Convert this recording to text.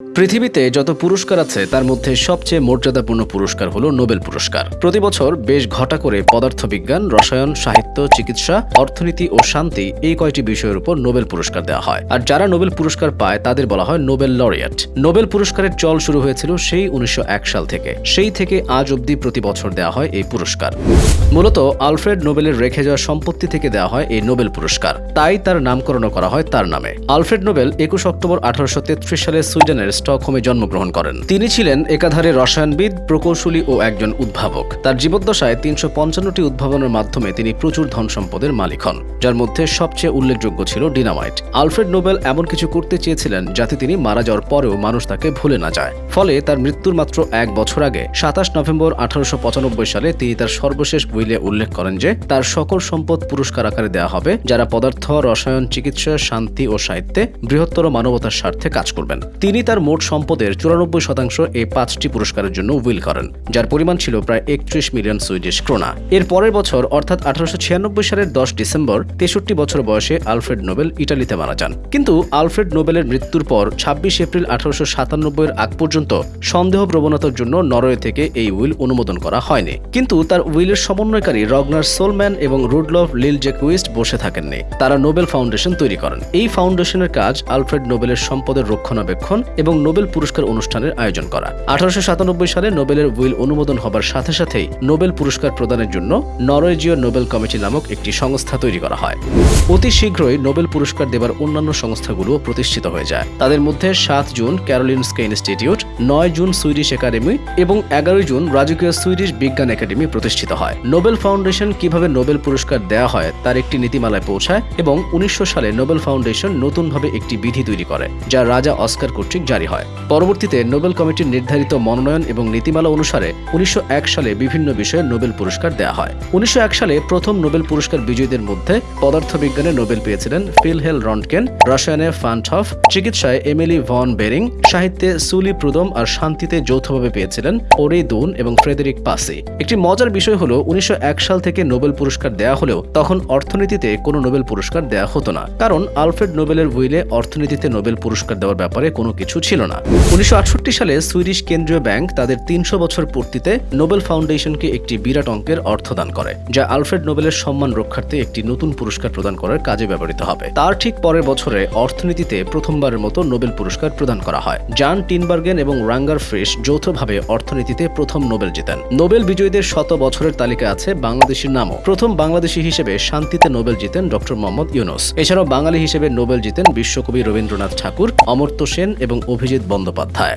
পৃথিবীতে যত পুরস্কার আছে, তার মধ্যে সবচেয়ে মর্যাদাপূর্ণ পুরস্কার হলো নোবেল পুরস্কার। প্রতি বছর বেশ ঘটা করে পদার্থবিজ্ঞান, রসায়ন, সাহিত্য, চিকিৎসা, অর্থনীতি ও শান্তি এই কয়টি বিষয়ের উপর নোবেল পুরস্কার দেওয়া হয়। আর যারা নোবেল পুরস্কার পায়, তাদের বলা হয় নোবেল লরিয়েট। নোবেল পুরস্কারের চল শুরু হয়েছিল সেই উনিশশো এক সাল থেকে। সেই থেকে আজ অবধি প্রতি বছর দেওয়া হয় এই পুরস্কার। মূলত আলফ্রেড নোবেলের রেখে যাওয়া সম্পত্তি থেকে দেওয়া হয় এই নোবেল পুরস্কার। তাই তার নামকরণ করা হয় তার নামে। আলফ্রেড নোবেল একুশ অক্টোবর আঠারোশো তেত্রিশ সালে সুইডেনের স্টকহোমে জন্মগ্রহণ করেন। তিনি ছিলেন একাধারে রসায়নবিদ, প্রকৌশলী ও একজন উদ্ভাবক। তার জীবদ্দশায় তিনশো পঞ্চান্নটি উদ্ভাবনের মাধ্যমে তিনি প্রচুর ধন সম্পদের মালিক হন, যার মধ্যে সবচেয়ে উল্লেখযোগ্য ছিল ডিনামাইট। আলফ্রেড নোবেল এমন কিছু করতে চেয়েছিলেন যাতে তিনি মারা যাওয়ার পরেও মানুষ তাকে ভুলে না যায়। ফলে তার মৃত্যুর মাত্র এক বছর আগে, সাতাশ নভেম্বর আঠারোশো পঁচানব্বই সালে তিনি তার সর্বশেষ উইলে উল্লেখ করেন যে, তার সকল সম্পদ পুরস্কার আকারে দেওয়া হবে, যারা পদার্থ, রসায়ন, চিকিৎসা, শান্তি ও সাহিত্যে বৃহত্তর মানবতার স্বার্থে কাজ করবেন। তিনি তার মোট সম্পদের চুরানব্বই শতাংশ এই পাঁচটি পুরস্কারের জন্য উইল করেন, যার পরিমাণ ছিল প্রায় একত্রিশ মিলিয়ন সুইডিশ ক্রোনা। এর পরের বছর, অর্থাৎ আঠারোশো সালের দশ ডিসেম্বর, তেষট্টি বছর বয়সে আলফ্রেড নোবেল ইটালিতে মারা যান। কিন্তু আলফ্রেড নোবেলের মৃত্যুর পর, ছাব্বিশ এপ্রিল আঠারোশো সাতানব্বইয়ের আগ পর্যন্ত সন্দেহ প্রবণতার জন্য নরওয়ে থেকে এই উইল অনুমোদন করা হয়নি। কিন্তু তার উইলের সমন্বয়কারী রগনার সোলম্যান এবং রুডলফ লিল জেকুইস্ট বসে থাকেননি। তারা নোবেল ফাউন্ডেশন তৈরি করেন। এই ফাউন্ডেশনের কাজ আলফ্রেড নোবেলের সম্পদের রক্ষণাবেক্ষণ এবং নোবেল পুরস্কার অনুষ্ঠানের আয়োজন করা। আঠারোশো সাতানব্বই সালে নোবেলের উইল অনুমোদন হবার সাথে সাথেই নোবেল পুরস্কার প্রদানের জন্য নরওয়েজীয় নোবেল কমিটি নামক একটি সংস্থা তৈরি করা হয়। অতি শীঘ্রই নোবেল পুরস্কার দেবার অন্যান্য সংস্থাগুলো প্রতিষ্ঠিত হয়ে যায়। তাদের মধ্যে সাত জুন ক্যারোলিনস্কে ইনস্টিটিউট, নয় জুন সুইডিশ একাডেমি এবং এগারোই জুন রাজকীয় সুইডিশ বিজ্ঞান একাডেমি প্রতিষ্ঠিত হয়। নোবেল ফাউন্ডেশন কীভাবে নোবেল পুরস্কার দেওয়া হয় তার একটি নীতিমালায় পৌঁছায় এবং উনিশশো সালে নোবেল ফাউন্ডেশন নতুনভাবে একটি বিধি তৈরি করে, যা রাজা অস্কার কর্তৃক জারি হয়। পরবর্তীতে নোবেল কমিটির নির্ধারিত মনোনয়ন এবং নীতিমালা অনুসারে উনিশশো এক সালে বিভিন্ন বিষয়ে নোবেল পুরস্কার দেওয়া হয়। উনিশশো এক সালে প্রথম নোবেল পুরস্কার বিজয়ীদের মধ্যে পদার্থবিজ্ঞানে নোবেল পেয়েছিলেন ফিলহেল রন্টকেন রসায়নে ফান্টহফ, চিকিৎসায় এমিলি ভন বেরিং, সাহিত্যে সুলি প্রুদম আর শান্তিতে যৌথভাবে পেয়েছিলেন ওরে দুন এবং ফ্রেডেরিক পাসি। একটি মজার বিষয় হলো, উনিশশো সাল থেকে নোবেল পুরস্কার দেওয়া হলেও তখন অর্থনীতিতে কোনো নোবেল পুরস্কার দেওয়া হতো না। কারণ আলফ্রেড নোবেলের উইলে অর্থনীতিতে নোবেল পুরস্কার দেওয়ার ব্যাপারে কোনো কিছু ছিল না। উনিশশো আটষট্টি সালে সুইডিশ কেন্দ্রীয় ব্যাংক তাদের তিনশো বছর পূর্তিতে নোবেল ফাউন্ডেশনকে একটি বিরাট অঙ্কের অর্থ দান করে, যা আলফ্রেড নোবেলের সম্মান রক্ষার্থে একটি নতুন পুরস্কার প্রদান করার কাজে ব্যবহৃত হবে। তার ঠিক পরের বছরে অর্থনীতিতে প্রথমবারের মতো নোবেল পুরস্কার প্রদান করা হয়। জান টিনবার্গেন এবং রাঙ্গার ফ্রিস যৌথভাবে অর্থনীতিতে প্রথম নোবেল জেতেন। নোবেল বিজয়ীদের শত বছরের তালিকা আছে বাংলাদেশের নামও। প্রথম বাংলাদেশী হিসেবে শান্তিতে নোবেল জিতেন ডক্টর মোহাম্মদ ইউনুস। এছাড়াও বাঙালি হিসেবে নোবেল জিতেন বিশ্বকবি রবীন্দ্রনাথ ঠাকুর, অমর্ত্য সেন এবং অভিজিৎ বন্দ্যোপাধ্যায়।